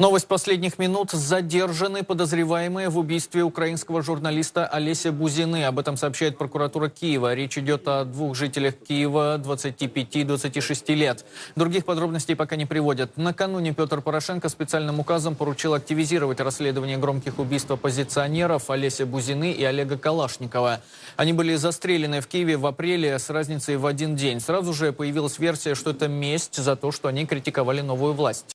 Новость последних минут. Задержаны подозреваемые в убийстве украинского журналиста Олеся Бузины. Об этом сообщает прокуратура Киева. Речь идет о двух жителях Киева 25-26 лет. Других подробностей пока не приводят. Накануне Петр Порошенко специальным указом поручил активизировать расследование громких убийств оппозиционеров Олеся Бузины и Олега Калашникова. Они были застрелены в Киеве в апреле с разницей в один день. Сразу же появилась версия, что это месть за то, что они критиковали новую власть.